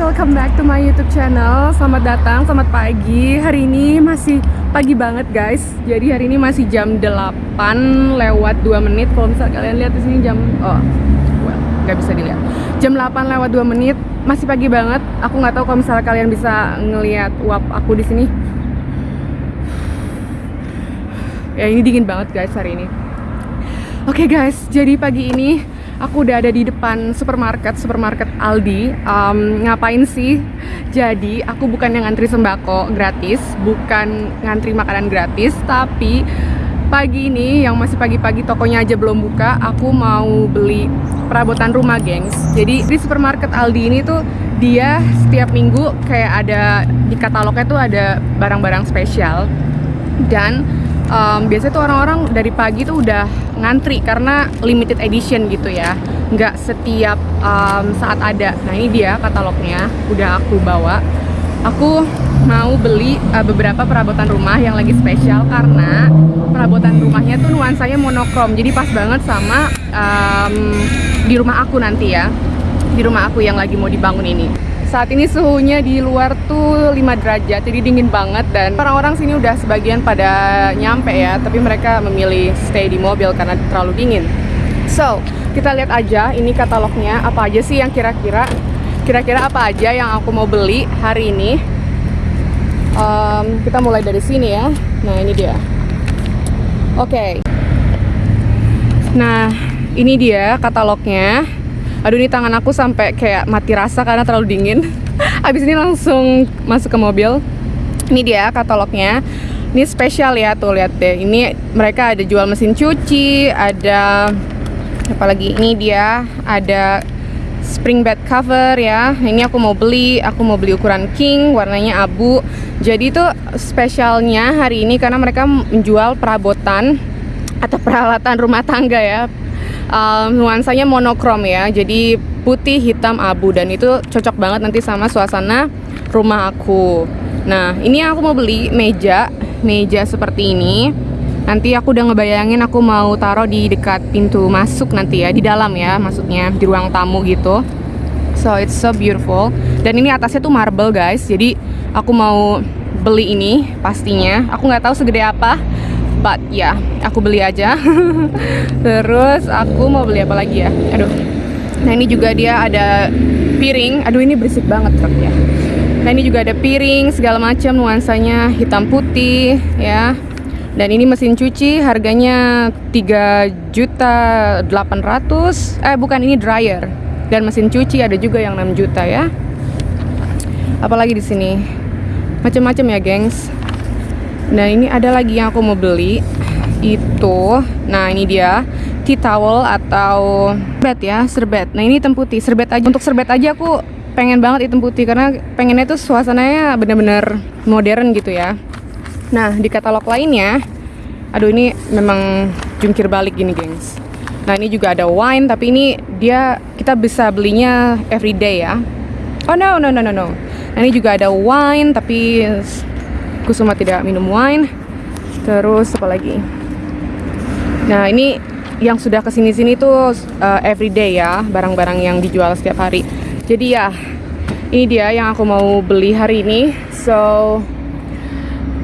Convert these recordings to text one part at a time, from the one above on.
welcome back to my YouTube channel. Selamat datang, selamat pagi. Hari ini masih pagi banget, guys. Jadi hari ini masih jam 8 lewat 2 menit. Kalau misal kalian lihat di sini jam oh, well, nggak bisa dilihat. Jam 8 lewat 2 menit, masih pagi banget. Aku nggak tahu kalau misalnya kalian bisa ngelihat uap aku di sini. Ya ini dingin banget, guys, hari ini. Oke guys, jadi pagi ini aku udah ada di depan supermarket, supermarket Aldi. Um, ngapain sih? Jadi aku bukan yang ngantri sembako gratis, bukan ngantri makanan gratis, tapi pagi ini yang masih pagi-pagi tokonya aja belum buka, aku mau beli perabotan rumah, gengs. Jadi di supermarket Aldi ini tuh dia setiap minggu kayak ada di katalognya tuh ada barang-barang spesial dan um, biasanya tuh orang-orang dari pagi tuh udah ngantri karena limited edition gitu ya. Nggak setiap um, saat ada. Nah ini dia katalognya. Udah aku bawa. Aku mau beli uh, beberapa perabotan rumah yang lagi spesial karena perabotan rumahnya tuh nuansanya monokrom. Jadi pas banget sama um, di rumah aku nanti ya. Di rumah aku yang lagi mau dibangun ini saat ini suhunya di luar tuh 5 derajat, jadi dingin banget dan orang-orang sini udah sebagian pada nyampe ya, tapi mereka memilih stay di mobil karena terlalu dingin. So, kita lihat aja ini katalognya apa aja sih yang kira-kira kira-kira apa aja yang aku mau beli hari ini. Um, kita mulai dari sini ya. Nah, ini dia. Oke. Okay. Nah, ini dia katalognya aduh ini tangan aku sampai kayak mati rasa karena terlalu dingin. Habis ini langsung masuk ke mobil. Ini dia katalognya. Ini spesial ya tuh lihat deh. Ini mereka ada jual mesin cuci ada apalagi ini dia ada spring bed cover ya. Ini aku mau beli aku mau beli ukuran king warnanya abu. Jadi itu spesialnya hari ini karena mereka menjual perabotan atau peralatan rumah tangga ya um, nuansanya monokrom ya. Jadi putih hitam abu. Dan itu cocok banget nanti sama suasana rumah aku. Nah ini aku mau beli meja. Meja seperti ini. Nanti aku udah ngebayangin aku mau taruh di dekat pintu masuk nanti ya. Di dalam ya maksudnya. Di ruang tamu gitu. So it's so beautiful. Dan ini atasnya tuh marble guys. Jadi aku mau beli ini pastinya. Aku nggak tahu segede apa but ya yeah, aku beli aja. Terus aku mau beli apa lagi ya? Aduh. Nah ini juga dia ada piring. Aduh ini berisik banget truknya. Nah ini juga ada piring segala macam nuansanya hitam putih ya. Dan ini mesin cuci harganya 3 juta 800 eh bukan ini dryer. Dan mesin cuci ada juga yang 6 juta ya. Apalagi di sini. Macam-macam ya gengs Nah ini ada lagi yang aku mau beli. Itu nah ini dia. Tea towel atau serbet ya serbet. Nah ini hitam putih. Serbet aja. Untuk serbet aja aku pengen banget hitam putih karena pengennya tuh suasananya bener-bener modern gitu ya. Nah di katalog lainnya aduh ini memang jungkir balik gini gengs. Nah ini juga ada wine tapi ini dia kita bisa belinya everyday ya. Oh no no no no no. Nah ini juga ada wine tapi Kusuma tidak minum wine. Terus apa lagi? Nah ini yang sudah ke sini-sini tuh uh, everyday ya barang-barang yang dijual setiap hari. Jadi ya ini dia yang aku mau beli hari ini. So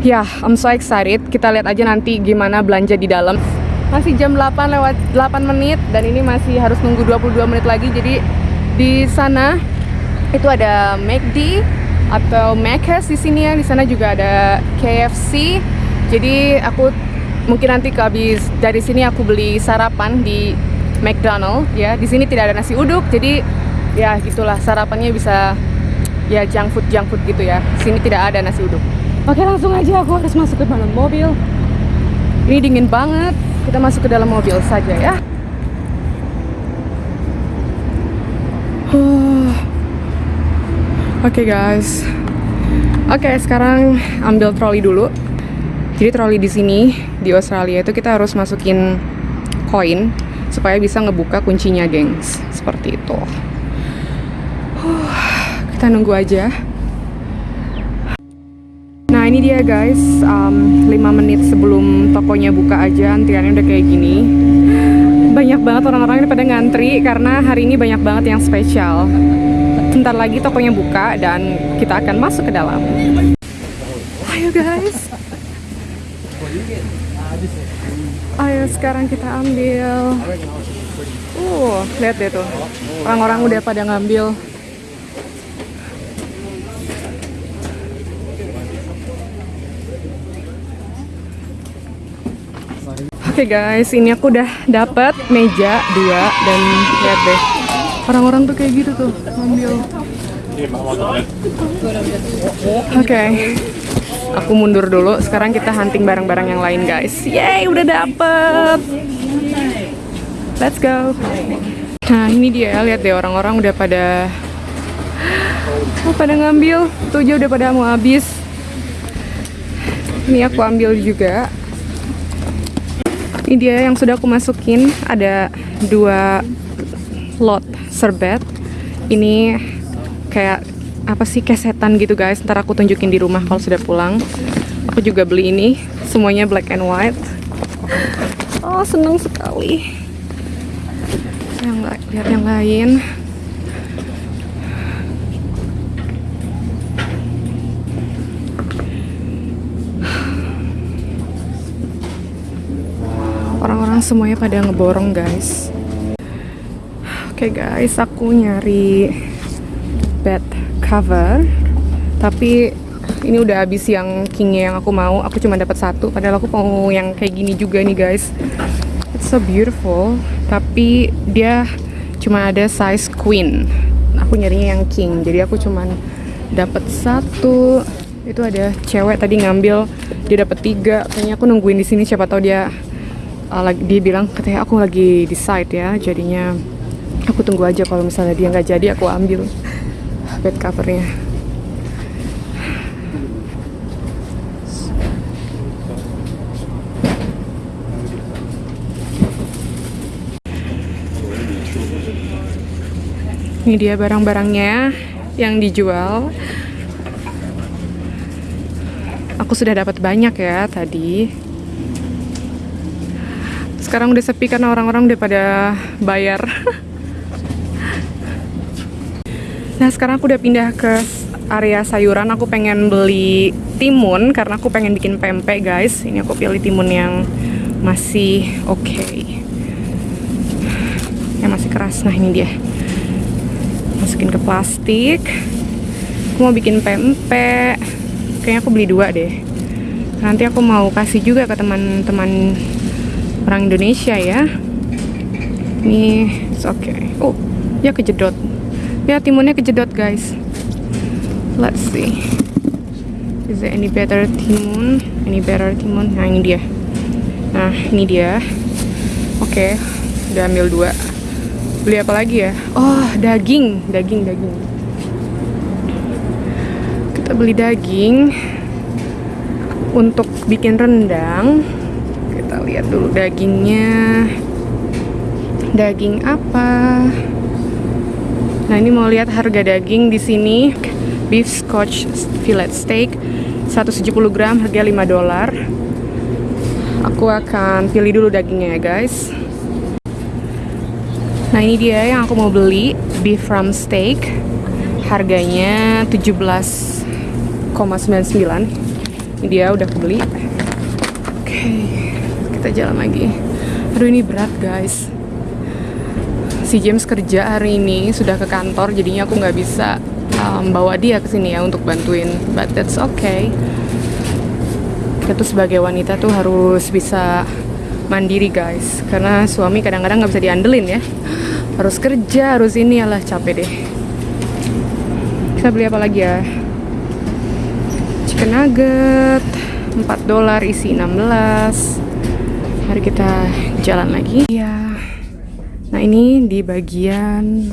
ya yeah, I'm so excited. Kita lihat aja nanti gimana belanja di dalam. Masih jam 8 lewat 8 menit dan ini masih harus nunggu 22 menit lagi. Jadi di sana itu ada McD atau Macca's di sini ya. Di sana juga ada KFC. Jadi aku mungkin nanti habis dari sini aku beli sarapan di McDonald ya. Di sini tidak ada nasi uduk. Jadi ya gitulah sarapannya bisa ya junk food junk food gitu ya. Sini tidak ada nasi uduk. Oke, langsung aja aku harus masuk ke dalam mobil. Ini dingin banget. Kita masuk ke dalam mobil saja ya. Oke okay, guys. Oke, okay, sekarang ambil troli dulu. Jadi troli di sini di Australia itu kita harus masukin koin supaya bisa ngebuka kuncinya, gengs. Seperti itu. Kita nunggu aja. Nah ini dia guys, um, 5 menit sebelum tokonya buka aja antriannya udah kayak gini Banyak banget orang-orang ini pada ngantri karena hari ini banyak banget yang spesial Sebentar lagi tokonya buka dan kita akan masuk ke dalam. Ayo guys. Ayo sekarang kita ambil. Uh, lihat deh tuh. Orang-orang udah pada ngambil. Oke guys, ini aku udah dapet meja dua dan lihat deh. Orang-orang tuh kayak gitu tuh ngambil. Oke. Aku mundur dulu. Sekarang kita hunting barang-barang yang lain, guys. Yeay, udah dapet. Let's go. Nah, ini dia. Lihat deh orang-orang udah pada oh, pada ngambil. Tuh aja udah pada mau habis. Ini aku ambil juga. Ini dia yang sudah aku masukin. Ada dua lot serbet. Ini kayak apa sih kesetan gitu guys. Ntar aku tunjukin di rumah kalau sudah pulang. Aku juga beli ini. Semuanya black and white. Oh seneng sekali. Yang lihat yang lain. Orang-orang semuanya pada ngeborong guys oke okay guys aku nyari bed cover. Tapi ini udah habis yang kingnya yang aku mau. Aku cuma dapat satu padahal aku mau yang kayak gini juga nih guys. It's so beautiful. Tapi dia cuma ada size queen. Aku nyarinya yang king. Jadi aku cuma dapat satu. Itu ada cewek tadi ngambil dia dapat tiga. Kayaknya aku nungguin di sini siapa tahu dia uh, dia bilang katanya aku lagi di site ya jadinya aku tunggu aja kalau misalnya dia nggak jadi aku ambil bed covernya. Ini dia barang-barangnya yang dijual. Aku sudah dapat banyak ya tadi. Sekarang udah sepi karena orang-orang udah pada bayar Nah sekarang aku udah pindah ke area sayuran. Aku pengen beli timun Karena aku pengen bikin pempek guys. Ini aku pilih timun yang masih oke. Okay. Yang masih keras. Nah ini dia. Masukin ke plastik. Aku mau bikin pempek. Kayaknya aku beli dua deh. Nanti aku mau kasih juga ke teman-teman orang Indonesia ya. Ini oke okay. Oh ya kejedot ya timunnya kejedot guys. Let's see. Is there any better timun? Any better timun? Nah ini dia. Nah ini dia. Oke okay, udah ambil dua. Beli apa lagi ya? Oh daging. Daging daging. Kita beli daging untuk bikin rendang. Kita lihat dulu dagingnya. Daging apa Nah ini mau lihat harga daging di sini. Beef scotch fillet steak 170 gram harga 5 dolar. Aku akan pilih dulu dagingnya ya guys. Nah ini dia yang aku mau beli beef ram steak. Harganya 17,99 ini dia udah aku beli. Oke kita jalan lagi. Aduh ini berat guys si James kerja hari ini sudah ke kantor jadinya aku nggak bisa um, bawa dia ke sini ya untuk bantuin. But that's okay. Kita tuh sebagai wanita tuh harus bisa mandiri guys. Karena suami kadang-kadang nggak bisa diandelin ya. Harus kerja harus ini lah capek deh. Kita beli apa lagi ya? Chicken nugget 4 dolar isi 16 mari kita jalan lagi. Ya Nah ini di bagian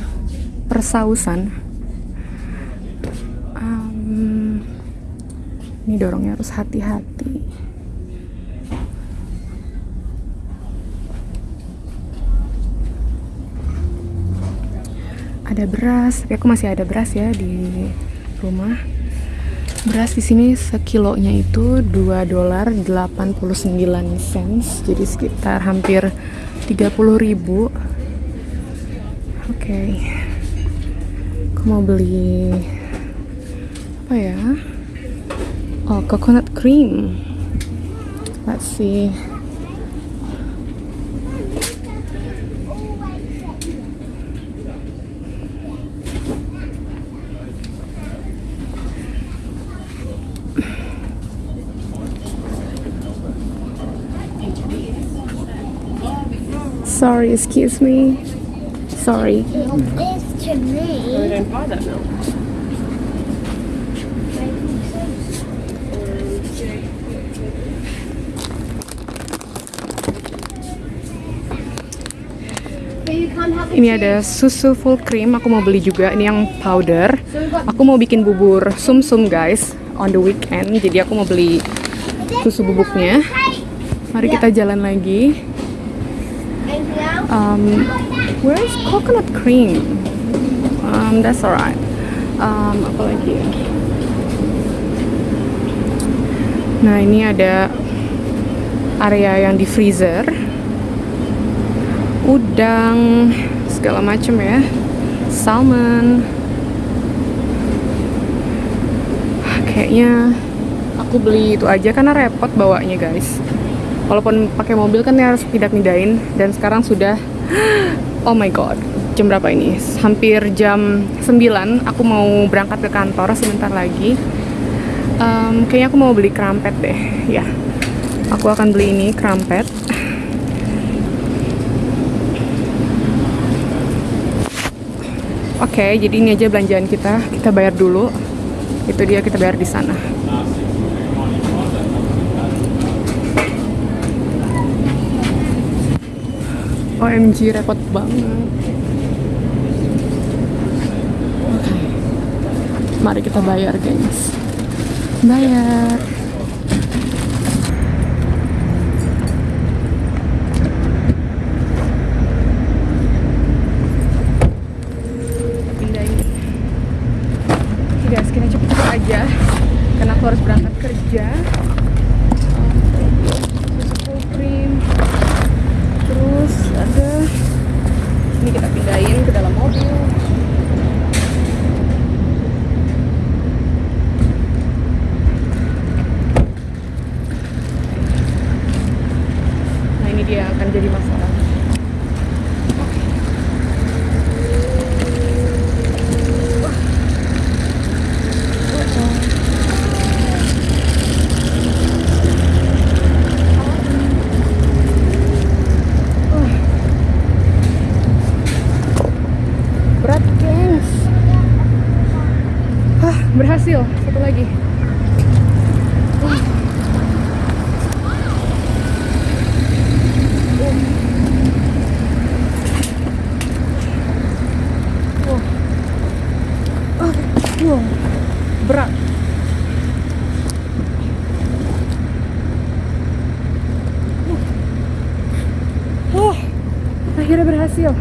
persausan. Um, ini dorongnya harus hati-hati. Ada beras, tapi aku masih ada beras ya di rumah. Beras di sini sekilonya itu 2 dolar 89 cents, jadi sekitar hampir 30 ribu okay. Aku mau beli apa ya? Oh, coconut cream. Let's see. Sorry, excuse me. Sorry. Ini ada susu full cream, aku mau beli juga. Ini yang powder. Aku mau bikin bubur sum-sum guys on the weekend. Jadi aku mau beli susu bubuknya. Mari kita jalan lagi. Um, where is coconut cream? Um, that's alright. Um, apa lagi ya? Nah ini ada area yang di freezer. Udang, segala macam ya. Salmon. Kayaknya aku beli itu aja karena repot bawanya guys. Walaupun pakai mobil kan harus pindah-pindahin dan sekarang sudah oh my god, jam berapa ini? Hampir jam 9. Aku mau berangkat ke kantor sebentar lagi. Em, kayaknya aku mau beli krampet deh. Ya. Aku akan beli ini krampet. Oke, jadi ini aja belanjaan kita. Kita bayar dulu. Itu dia kita bayar di sana. OMG repot banget. Oke. Mari kita bayar, gengs. Bayar. Guys, kita cepet-cepet aja. Karena aku harus berangkat kerja. Um, susu full cream terus ada. Ini kita pindahin ke dalam mobil. Nah ini dia akan jadi masalah berat gengs Hah, berhasil satu lagi Uh. Uh. Uh. Uh. berat Uh. Akhirnya berhasil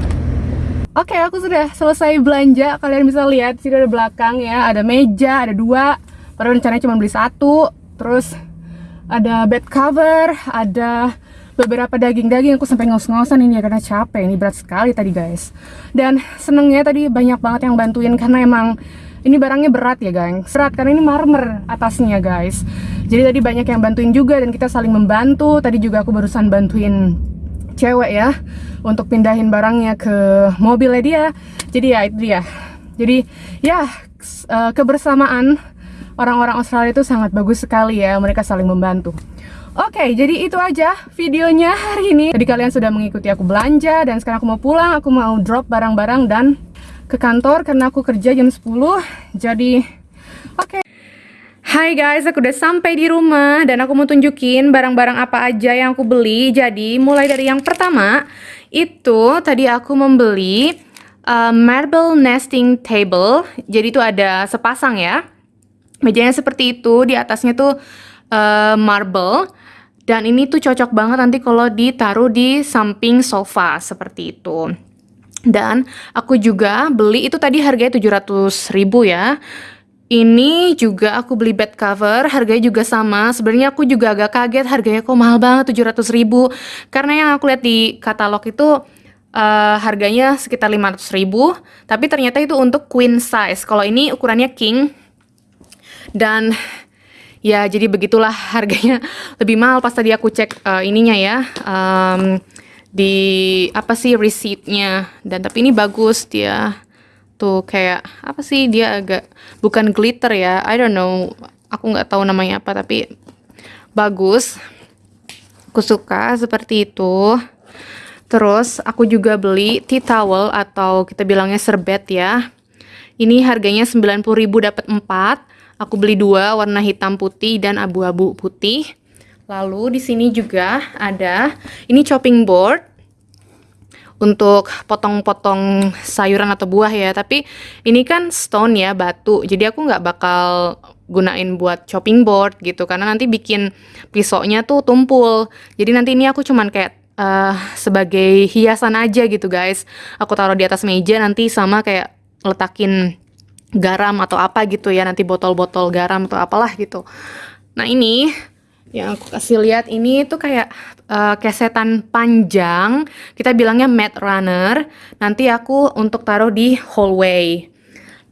Oke, aku sudah selesai belanja. Kalian bisa lihat sini ada belakang ya, ada meja, ada dua. Padahal rencananya cuma beli satu. Terus ada bed cover, ada beberapa daging-daging. Aku sampai ngos-ngosan ini ya karena capek. Ini berat sekali tadi guys. Dan senengnya tadi banyak banget yang bantuin karena emang ini barangnya berat ya guys. Berat karena ini marmer atasnya guys. Jadi tadi banyak yang bantuin juga dan kita saling membantu. Tadi juga aku barusan bantuin cewek ya untuk pindahin barangnya ke mobilnya dia jadi ya itu dia jadi ya eh, kebersamaan orang-orang Australia itu sangat bagus sekali ya mereka saling membantu Oke, jadi itu aja videonya hari ini. Jadi kalian sudah mengikuti aku belanja dan sekarang aku mau pulang, aku mau drop barang-barang dan ke kantor karena aku kerja jam 10. Jadi oke. Hai guys, aku udah sampai di rumah dan aku mau tunjukin barang-barang apa aja yang aku beli. Jadi, mulai dari yang pertama, itu tadi aku membeli uh, marble nesting table. Jadi itu ada sepasang ya. Mejanya seperti itu, di atasnya tuh uh, marble. Dan ini tuh cocok banget nanti kalau ditaruh di samping sofa seperti itu. Dan aku juga beli itu tadi harganya 700 ribu ya. Ini juga aku beli bed cover, harganya juga sama. Sebenarnya aku juga agak kaget harganya kok mahal banget 700 ribu. Karena yang aku lihat di katalog itu eh, harganya sekitar 500 ribu, tapi ternyata itu untuk queen size. Kalau ini ukurannya king, dan ya jadi begitulah harganya lebih mahal pas tadi aku cek eh, ininya ya em, di apa sih receipt-nya dan tapi ini bagus dia tuh kayak apa sih dia agak bukan glitter ya I don't know aku nggak tahu namanya apa tapi bagus. Aku suka seperti itu. Terus aku juga beli tea towel atau kita bilangnya serbet ya. Ini harganya 90.000 dapat 4 aku beli dua warna hitam putih dan abu-abu putih. Lalu di sini juga ada ini chopping board untuk potong-potong sayuran atau buah ya. Tapi ini kan stone ya batu. Jadi aku nggak bakal gunain buat chopping board gitu. Karena nanti bikin pisaunya tuh tumpul. Jadi nanti ini aku cuman kayak eh, sebagai hiasan aja gitu guys. Aku taruh di atas meja nanti sama kayak letakin garam atau apa gitu ya. Nanti botol-botol garam atau apalah gitu. Nah ini yang aku kasih lihat ini tuh kayak eh, kesetan panjang. Kita bilangnya mat runner. Nanti aku untuk taruh di hallway.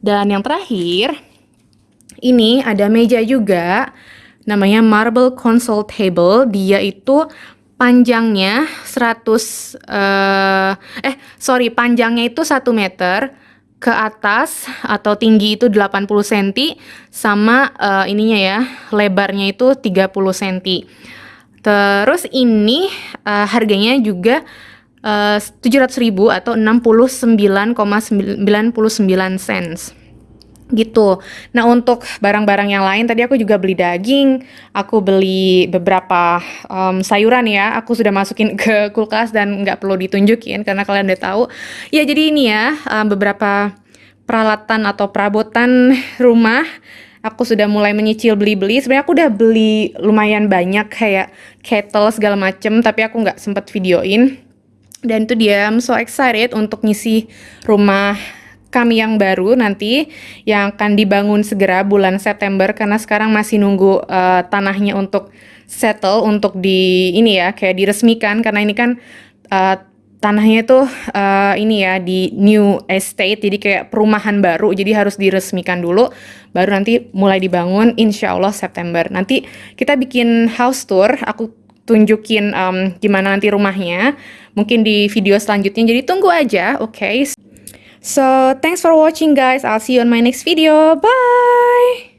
Dan yang terakhir ini ada meja juga. Namanya marble console table. Dia itu panjangnya 100 eh eh sorry panjangnya itu 1 meter ke atas atau tinggi itu 80 cm sama eh, ininya ya lebarnya itu 30 cm terus ini eh, harganya juga eh, 700.000 atau 69,99 cents gitu. Nah untuk barang-barang yang lain tadi aku juga beli daging, aku beli beberapa em, sayuran ya. Aku sudah masukin ke kulkas dan nggak perlu ditunjukin karena kalian udah tahu. Ya jadi ini ya em, beberapa peralatan atau perabotan rumah. Aku sudah mulai menyicil beli-beli. Sebenarnya aku udah beli lumayan banyak kayak kettle segala macem, tapi aku nggak sempet videoin. Dan itu dia, I'm so excited untuk ngisi rumah kami yang baru nanti yang akan dibangun segera bulan September karena sekarang masih nunggu eh, tanahnya untuk settle untuk di ini ya kayak diresmikan. Karena ini kan eh, tanahnya itu eh, ini ya di new estate jadi kayak perumahan baru jadi harus diresmikan dulu baru nanti mulai dibangun insya Allah September. Nanti kita bikin house tour aku tunjukin em, gimana nanti rumahnya mungkin di video selanjutnya. Jadi tunggu aja oke So, thanks for watching guys. I'll see you on my next video. Bye!